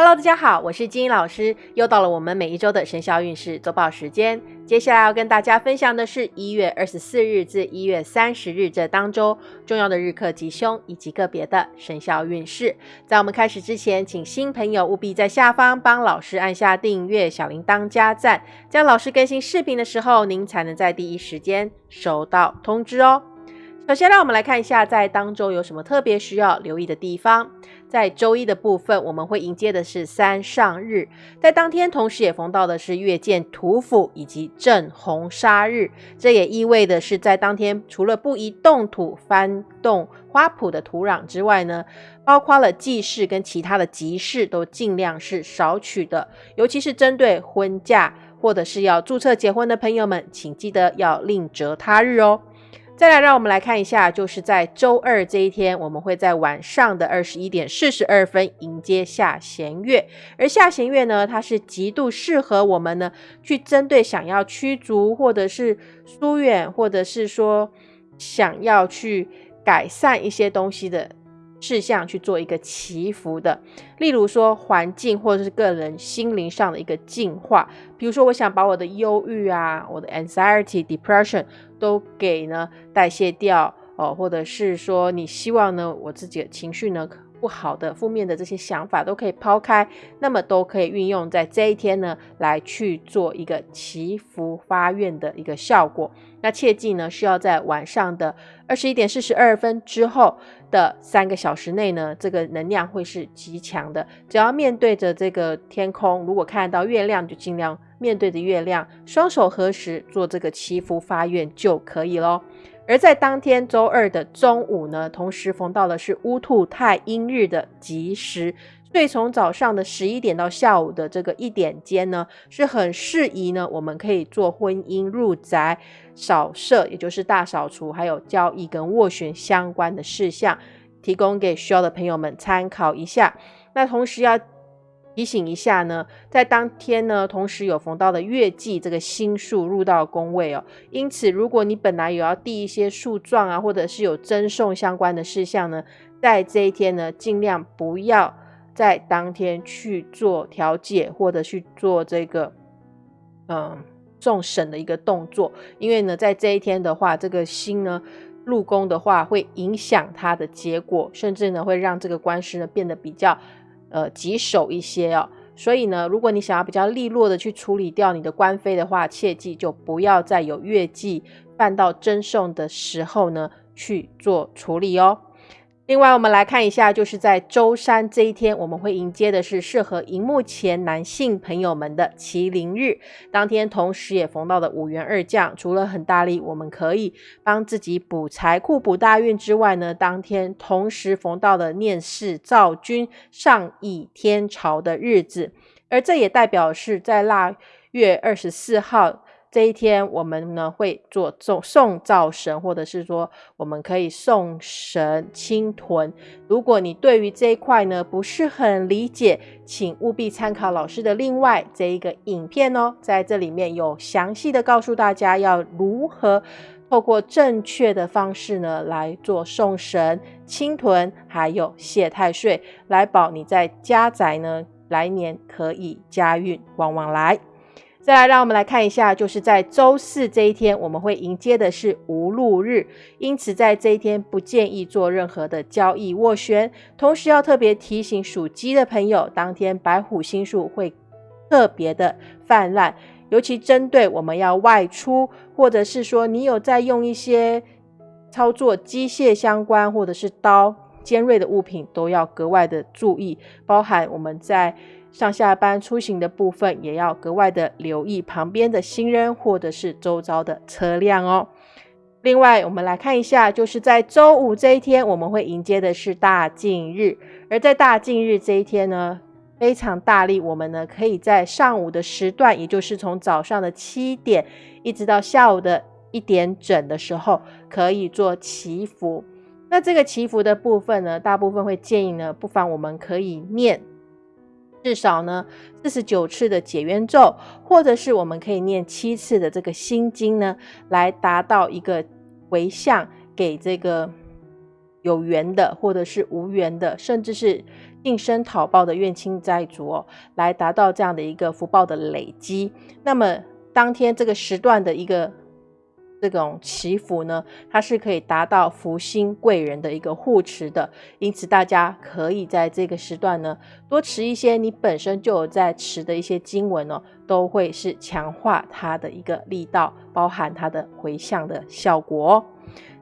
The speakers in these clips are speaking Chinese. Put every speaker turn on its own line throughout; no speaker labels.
Hello，大家好，我是金英老师，又到了我们每一周的生肖运势周报时间。接下来要跟大家分享的是一月二十四日至一月三十日这当周重要的日课吉凶以及个别的生肖运势。在我们开始之前，请新朋友务必在下方帮老师按下订阅、小铃铛加赞，这样老师更新视频的时候，您才能在第一时间收到通知哦。首先，让我们来看一下在当周有什么特别需要留意的地方。在周一的部分，我们会迎接的是三上日，在当天同时也逢到的是月见土府以及正红杀日，这也意味的是在当天除了不宜动土翻动花圃的土壤之外呢，包括了祭祀跟其他的集市都尽量是少取的，尤其是针对婚嫁或者是要注册结婚的朋友们，请记得要另择他日哦。再来，让我们来看一下，就是在周二这一天，我们会在晚上的二十一点四十二分迎接下弦月。而下弦月呢，它是极度适合我们呢，去针对想要驱逐或者是疏远，或者是说想要去改善一些东西的。事项去做一个祈福的，例如说环境或者是个人心灵上的一个净化。比如说，我想把我的忧郁啊、我的 anxiety、depression 都给呢代谢掉哦，或者是说你希望呢我自己的情绪呢不好的、负面的这些想法都可以抛开，那么都可以运用在这一天呢来去做一个祈福发愿的一个效果。那切记呢，需要在晚上的二十一点四十二分之后。的三个小时内呢，这个能量会是极强的。只要面对着这个天空，如果看到月亮，就尽量面对着月亮，双手合十做这个祈福发愿就可以喽。而在当天周二的中午呢，同时逢到的是乌兔太阴日的吉时。所以从早上的十一点到下午的这个一点间呢，是很适宜呢，我们可以做婚姻入宅扫射，也就是大扫除，还有交易跟斡旋相关的事项，提供给需要的朋友们参考一下。那同时要提醒一下呢，在当天呢，同时有逢到的月季这个星数入到宫位哦，因此如果你本来有要递一些诉状啊，或者是有赠送相关的事项呢，在这一天呢，尽量不要。在当天去做调解，或者去做这个嗯送审的一个动作，因为呢，在这一天的话，这个星呢入宫的话，会影响它的结果，甚至呢会让这个官司呢变得比较呃棘手一些哦。所以呢，如果你想要比较利落的去处理掉你的官非的话，切记就不要再有月季办到赠送的时候呢去做处理哦。另外，我们来看一下，就是在周三这一天，我们会迎接的是适合荧幕前男性朋友们的麒麟日。当天同时也逢到的五元二将，除了很大力，我们可以帮自己补财库、补大运之外呢，当天同时逢到了念世造君、上亿天朝的日子，而这也代表是在腊月二十四号。这一天，我们呢会做送送灶神，或者是说，我们可以送神清屯。如果你对于这一块呢不是很理解，请务必参考老师的另外这一个影片哦，在这里面有详细的告诉大家要如何透过正确的方式呢来做送神清屯，还有谢太岁，来保你在家宅呢来年可以家运旺旺来。再来，让我们来看一下，就是在周四这一天，我们会迎接的是无路日，因此在这一天不建议做任何的交易斡旋。同时要特别提醒属鸡的朋友，当天白虎星数会特别的泛滥，尤其针对我们要外出，或者是说你有在用一些操作机械相关，或者是刀尖锐的物品，都要格外的注意，包含我们在。上下班出行的部分也要格外的留意旁边的行人或者是周遭的车辆哦。另外，我们来看一下，就是在周五这一天，我们会迎接的是大禁日。而在大禁日这一天呢，非常大力，我们呢可以在上午的时段，也就是从早上的七点一直到下午的一点整的时候，可以做祈福。那这个祈福的部分呢，大部分会建议呢，不妨我们可以念。至少呢，四十九次的解冤咒，或者是我们可以念七次的这个心经呢，来达到一个回向给这个有缘的，或者是无缘的，甚至是应声讨报的怨亲债主哦，来达到这样的一个福报的累积。那么当天这个时段的一个。这种祈福呢，它是可以达到福星贵人的一个护持的，因此大家可以在这个时段呢，多持一些你本身就有在持的一些经文哦，都会是强化它的一个力道，包含它的回向的效果。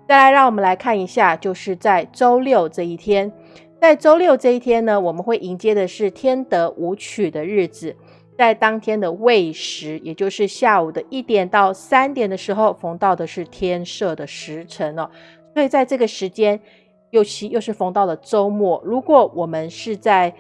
再来，让我们来看一下，就是在周六这一天，在周六这一天呢，我们会迎接的是天德舞曲的日子。在当天的未时，也就是下午的一点到三点的时候，逢到的是天赦的时辰哦。所以在这个时间，尤其又是逢到了周末。如果我们是在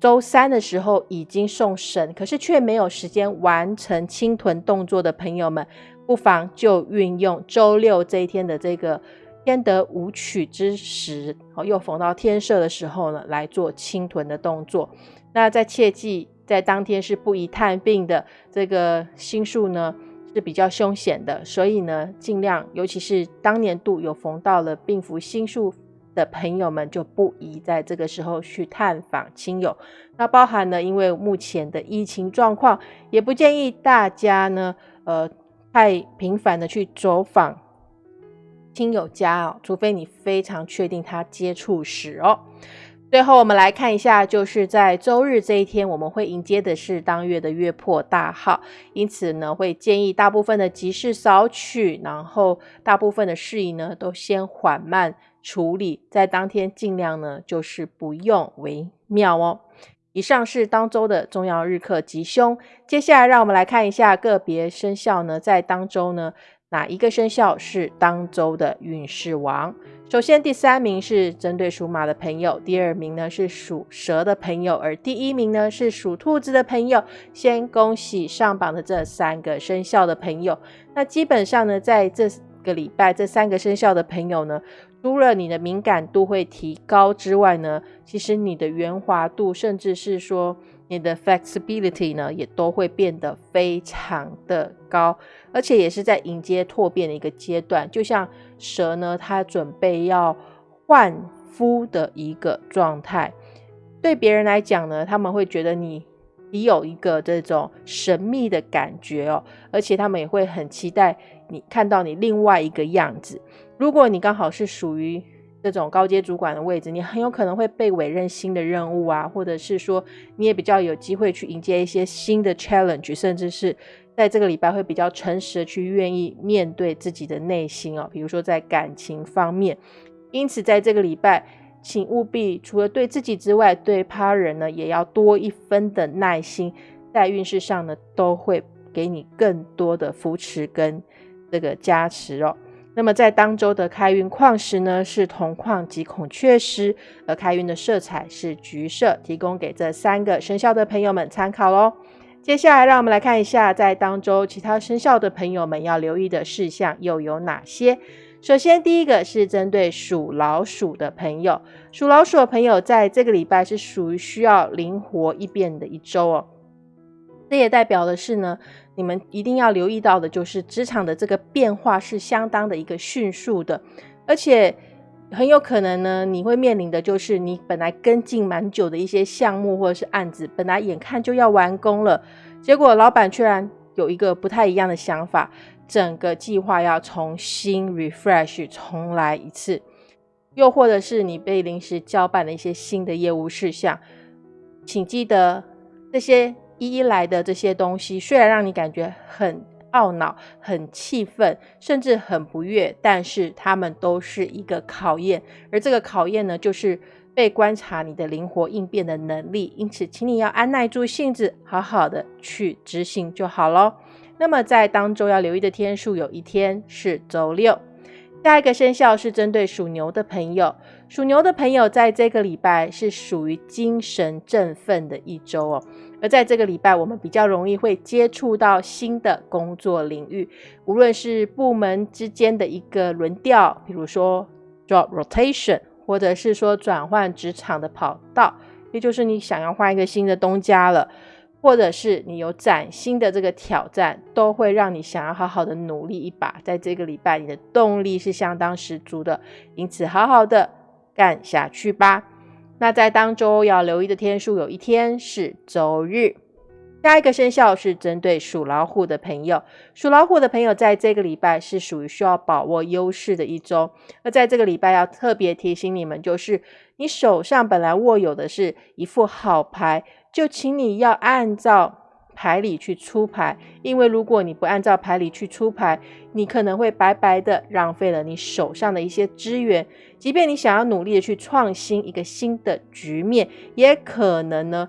周三的时候已经送神，可是却没有时间完成清屯动作的朋友们，不妨就运用周六这一天的这个天德舞曲之时，哦，又逢到天赦的时候呢，来做清屯的动作。那在切记。在当天是不宜探病的，这个星数呢是比较凶险的，所以呢，尽量，尤其是当年度有逢到了病符星数的朋友们，就不宜在这个时候去探访亲友。那包含呢，因为目前的疫情状况，也不建议大家呢，呃，太频繁的去走访亲友家哦，除非你非常确定他接触史哦。最后，我们来看一下，就是在周日这一天，我们会迎接的是当月的月破大号，因此呢，会建议大部分的急事少取，然后大部分的事宜呢，都先缓慢处理，在当天尽量呢，就是不用为妙哦。以上是当周的重要日课吉凶，接下来让我们来看一下个别生肖呢，在当周呢。哪一个生肖是当周的运势王？首先，第三名是针对属马的朋友，第二名呢是属蛇的朋友，而第一名呢是属兔子的朋友。先恭喜上榜的这三个生肖的朋友。那基本上呢，在这个礼拜，这三个生肖的朋友呢，除了你的敏感度会提高之外呢，其实你的圆滑度，甚至是说。你的 flexibility 呢，也都会变得非常的高，而且也是在迎接蜕变的一个阶段。就像蛇呢，它准备要换肤的一个状态。对别人来讲呢，他们会觉得你你有一个这种神秘的感觉哦，而且他们也会很期待你看到你另外一个样子。如果你刚好是属于这种高阶主管的位置，你很有可能会被委任新的任务啊，或者是说你也比较有机会去迎接一些新的 challenge，甚至是在这个礼拜会比较诚实的去愿意面对自己的内心哦。比如说在感情方面，因此在这个礼拜，请务必除了对自己之外，对他人呢也要多一分的耐心，在运势上呢都会给你更多的扶持跟这个加持哦。那么在当周的开运矿石呢是铜矿及孔雀石，而开运的色彩是橘色，提供给这三个生肖的朋友们参考喽。接下来让我们来看一下，在当周其他生肖的朋友们要留意的事项又有哪些。首先，第一个是针对属老鼠的朋友，属老鼠的朋友在这个礼拜是属于需要灵活一变的一周哦。这也代表的是呢，你们一定要留意到的，就是职场的这个变化是相当的一个迅速的，而且很有可能呢，你会面临的就是你本来跟进蛮久的一些项目或者是案子，本来眼看就要完工了，结果老板居然有一个不太一样的想法，整个计划要重新 refresh 重来一次，又或者是你被临时交办了一些新的业务事项，请记得这些。一一来的这些东西，虽然让你感觉很懊恼、很气愤，甚至很不悦，但是他们都是一个考验。而这个考验呢，就是被观察你的灵活应变的能力。因此，请你要按耐住性子，好好的去执行就好咯。那么，在当周要留意的天数，有一天是周六。下一个生肖是针对属牛的朋友，属牛的朋友在这个礼拜是属于精神振奋的一周哦。而在这个礼拜，我们比较容易会接触到新的工作领域，无论是部门之间的一个轮调，比如说 job rotation，或者是说转换职场的跑道，也就是你想要换一个新的东家了，或者是你有崭新的这个挑战，都会让你想要好好的努力一把。在这个礼拜，你的动力是相当十足的，因此好好的干下去吧。那在当周要留意的天数，有一天是周日。下一个生肖是针对属老虎的朋友，属老虎的朋友在这个礼拜是属于需要把握优势的一周。而在这个礼拜要特别提醒你们，就是你手上本来握有的是一副好牌，就请你要按照牌理去出牌，因为如果你不按照牌理去出牌，你可能会白白的浪费了你手上的一些资源。即便你想要努力的去创新一个新的局面，也可能呢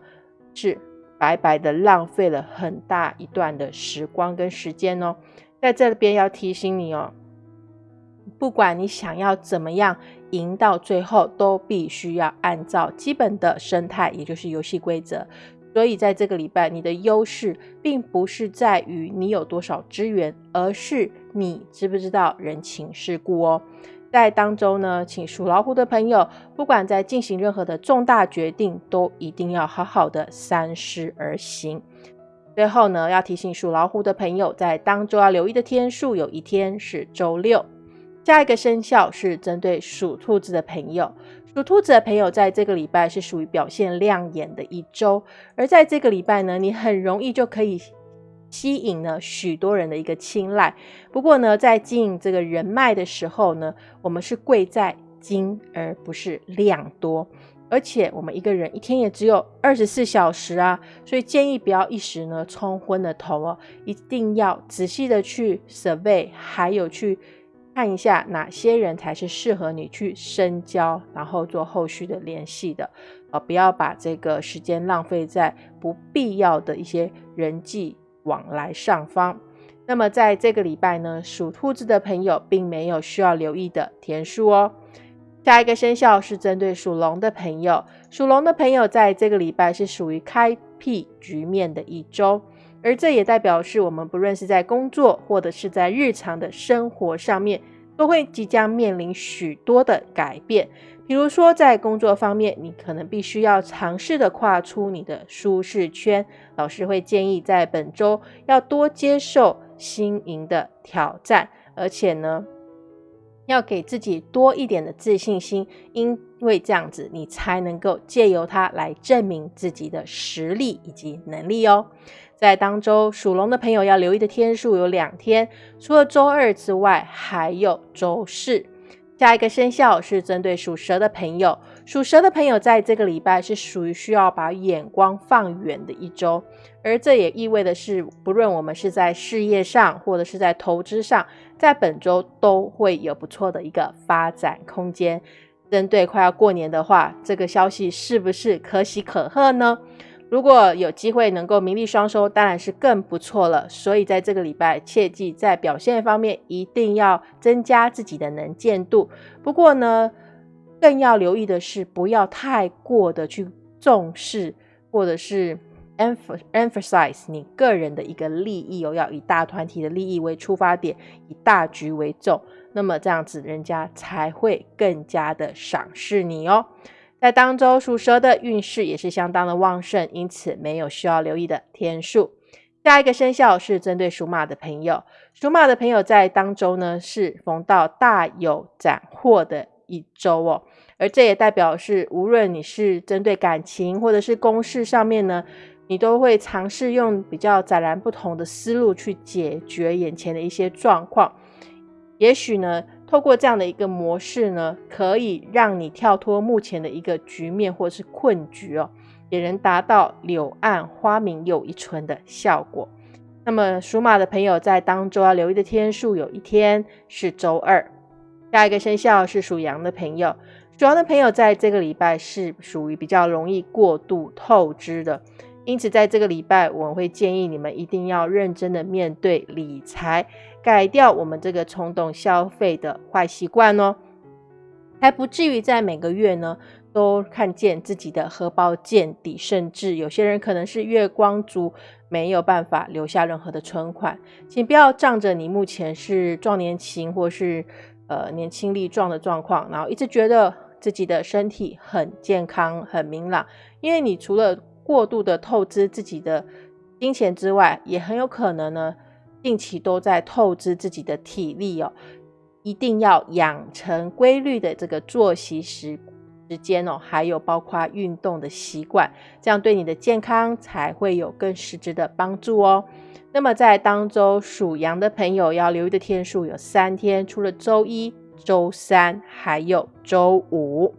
是。白白的浪费了很大一段的时光跟时间哦，在这边要提醒你哦，不管你想要怎么样赢到最后，都必须要按照基本的生态，也就是游戏规则。所以在这个礼拜，你的优势并不是在于你有多少资源，而是你知不知道人情世故哦。在当中呢，请属老虎的朋友，不管在进行任何的重大决定，都一定要好好的三思而行。最后呢，要提醒属老虎的朋友，在当周要留意的天数，有一天是周六。下一个生肖是针对属兔子的朋友，属兔子的朋友在这个礼拜是属于表现亮眼的一周，而在这个礼拜呢，你很容易就可以。吸引呢许多人的一个青睐。不过呢，在经营这个人脉的时候呢，我们是贵在精而不是量多。而且我们一个人一天也只有二十四小时啊，所以建议不要一时呢冲昏了头哦，一定要仔细的去 survey，还有去看一下哪些人才是适合你去深交，然后做后续的联系的。呃，不要把这个时间浪费在不必要的一些人际。往来上方，那么在这个礼拜呢，属兔子的朋友并没有需要留意的天数哦。下一个生肖是针对属龙的朋友，属龙的朋友在这个礼拜是属于开辟局面的一周，而这也代表是我们不论是在工作或者是在日常的生活上面，都会即将面临许多的改变。比如说，在工作方面，你可能必须要尝试的跨出你的舒适圈。老师会建议在本周要多接受新颖的挑战，而且呢，要给自己多一点的自信心，因因为这样子你才能够借由它来证明自己的实力以及能力哦。在当周属龙的朋友要留意的天数有两天，除了周二之外，还有周四。下一个生肖是针对属蛇的朋友，属蛇的朋友在这个礼拜是属于需要把眼光放远的一周，而这也意味的是，不论我们是在事业上或者是在投资上，在本周都会有不错的一个发展空间。针对快要过年的话，这个消息是不是可喜可贺呢？如果有机会能够名利双收，当然是更不错了。所以在这个礼拜，切记在表现方面一定要增加自己的能见度。不过呢，更要留意的是，不要太过的去重视，或者是 emphasize 你个人的一个利益哦，要以大团体的利益为出发点，以大局为重。那么这样子，人家才会更加的赏识你哦。在当周属蛇的运势也是相当的旺盛，因此没有需要留意的天数。下一个生肖是针对属马的朋友，属马的朋友在当周呢是逢到大有斩获的一周哦，而这也代表是无论你是针对感情或者是公事上面呢，你都会尝试用比较截然不同的思路去解决眼前的一些状况，也许呢。透过这样的一个模式呢，可以让你跳脱目前的一个局面或是困局哦，也能达到柳暗花明又一村的效果。那么属马的朋友在当周要留意的天数，有一天是周二。下一个生肖是属羊的朋友，属羊的朋友在这个礼拜是属于比较容易过度透支的。因此，在这个礼拜，我会建议你们一定要认真的面对理财，改掉我们这个冲动消费的坏习惯哦，还不至于在每个月呢都看见自己的荷包见底，甚至有些人可能是月光族，没有办法留下任何的存款。请不要仗着你目前是壮年期或是呃年轻力壮的状况，然后一直觉得自己的身体很健康、很明朗，因为你除了过度的透支自己的金钱之外，也很有可能呢，定期都在透支自己的体力哦。一定要养成规律的这个作息时时间哦，还有包括运动的习惯，这样对你的健康才会有更实质的帮助哦。那么在当周属羊的朋友要留意的天数有三天，除了周一、周三，还有周五。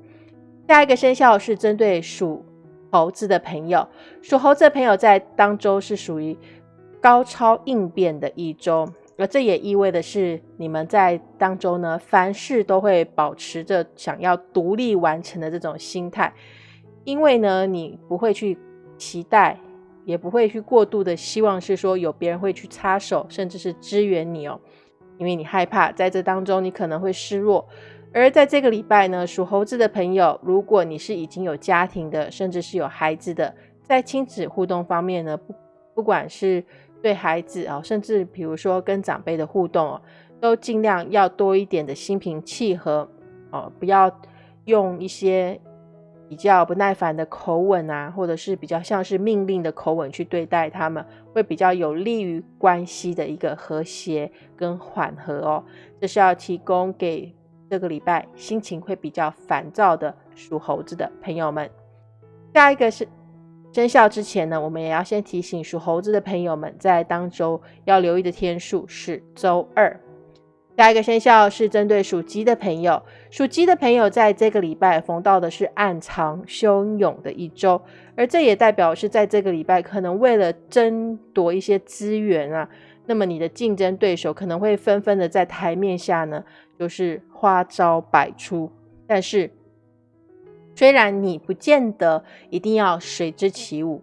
下一个生肖是针对属猴子的朋友，属猴子的朋友在当周是属于高超应变的一周。而这也意味的是，你们在当中呢，凡事都会保持着想要独立完成的这种心态，因为呢，你不会去期待，也不会去过度的希望是说有别人会去插手，甚至是支援你哦，因为你害怕在这当中你可能会失落。而在这个礼拜呢，属猴子的朋友，如果你是已经有家庭的，甚至是有孩子的，在亲子互动方面呢，不不管是对孩子啊，甚至比如说跟长辈的互动哦，都尽量要多一点的心平气和哦，不要用一些比较不耐烦的口吻啊，或者是比较像是命令的口吻去对待他们，会比较有利于关系的一个和谐跟缓和哦。这是要提供给这个礼拜心情会比较烦躁的属猴子的朋友们。下一个是。生肖之前呢，我们也要先提醒属猴子的朋友们，在当周要留意的天数是周二。下一个生肖是针对属鸡的朋友，属鸡的朋友在这个礼拜逢到的是暗藏汹涌的一周，而这也代表是在这个礼拜可能为了争夺一些资源啊，那么你的竞争对手可能会纷纷的在台面下呢，就是花招百出，但是。虽然你不见得一定要随之起舞，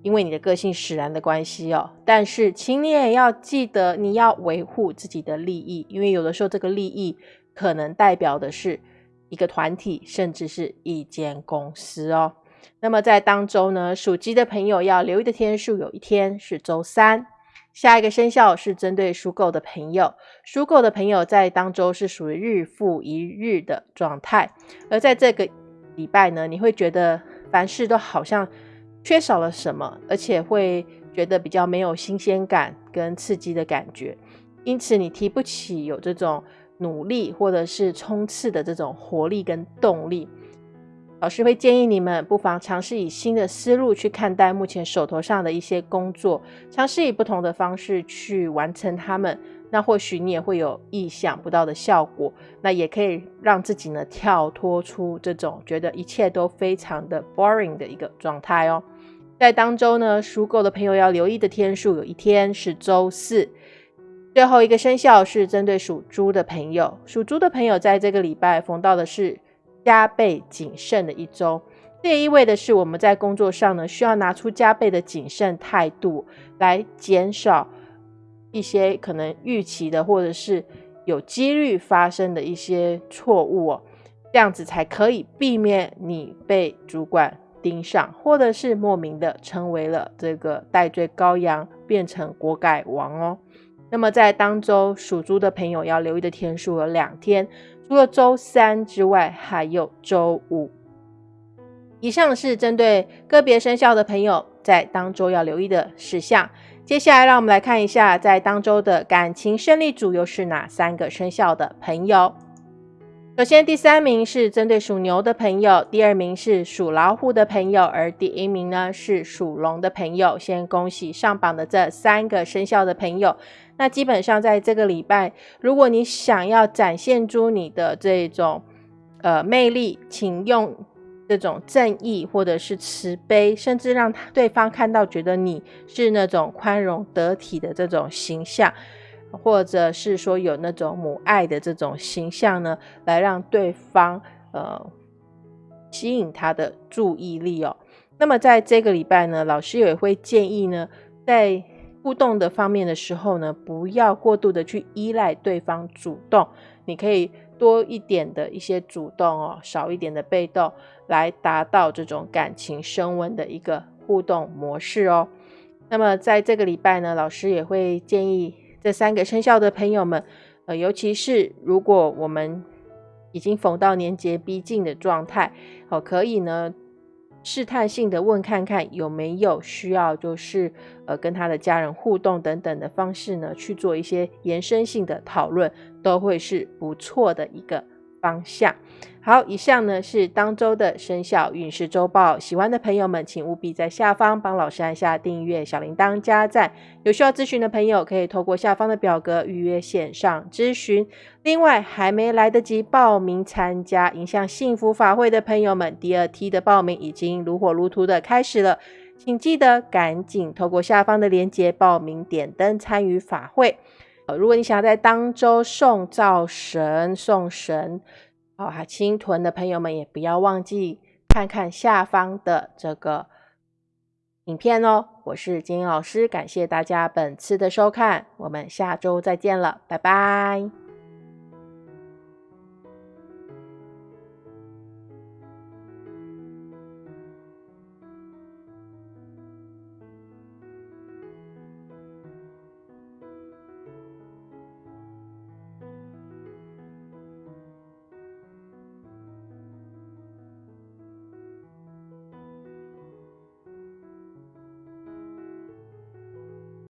因为你的个性使然的关系哦，但是请你也要记得，你要维护自己的利益，因为有的时候这个利益可能代表的是一个团体，甚至是一间公司哦。那么在当周呢，属鸡的朋友要留意的天数，有一天是周三。下一个生肖是针对属狗的朋友，属狗的朋友在当周是属于日复一日的状态，而在这个。礼拜呢，你会觉得凡事都好像缺少了什么，而且会觉得比较没有新鲜感跟刺激的感觉，因此你提不起有这种努力或者是冲刺的这种活力跟动力。老师会建议你们不妨尝试以新的思路去看待目前手头上的一些工作，尝试以不同的方式去完成它们。那或许你也会有意想不到的效果，那也可以让自己呢跳脱出这种觉得一切都非常的 boring 的一个状态哦。在当周呢，属狗的朋友要留意的天数，有一天是周四。最后一个生肖是针对属猪的朋友，属猪的朋友在这个礼拜逢到的是加倍谨慎的一周，这也意味的是我们在工作上呢需要拿出加倍的谨慎态度来减少。一些可能预期的，或者是有几率发生的一些错误哦，这样子才可以避免你被主管盯上，或者是莫名的成为了这个戴罪羔羊，变成锅盖王哦。那么在当周属猪的朋友要留意的天数有两天，除了周三之外，还有周五。以上是针对个别生肖的朋友在当周要留意的事项。接下来，让我们来看一下，在当周的感情胜利组又是哪三个生肖的朋友。首先，第三名是针对属牛的朋友，第二名是属老虎的朋友，而第一名呢是属龙的朋友。先恭喜上榜的这三个生肖的朋友。那基本上在这个礼拜，如果你想要展现出你的这种呃魅力，请用。这种正义，或者是慈悲，甚至让对方看到觉得你是那种宽容得体的这种形象，或者是说有那种母爱的这种形象呢，来让对方呃吸引他的注意力哦。那么在这个礼拜呢，老师也会建议呢，在互动的方面的时候呢，不要过度的去依赖对方主动，你可以。多一点的一些主动哦，少一点的被动，来达到这种感情升温的一个互动模式哦。那么在这个礼拜呢，老师也会建议这三个生肖的朋友们，呃，尤其是如果我们已经逢到年节逼近的状态，哦，可以呢。试探性的问看看有没有需要，就是呃跟他的家人互动等等的方式呢，去做一些延伸性的讨论，都会是不错的一个方向。好，以上呢是当周的生肖运势周报。喜欢的朋友们，请务必在下方帮老师按下订阅、小铃铛、加赞。有需要咨询的朋友，可以透过下方的表格预约线上咨询。另外，还没来得及报名参加影响幸福法会的朋友们，第二梯的报名已经如火如荼的开始了，请记得赶紧透过下方的链接报名，点灯参与法会。呃，如果你想要在当周送灶神、送神。好，还青屯的朋友们也不要忘记看看下方的这个影片哦。我是金英老师，感谢大家本次的收看，我们下周再见了，拜拜。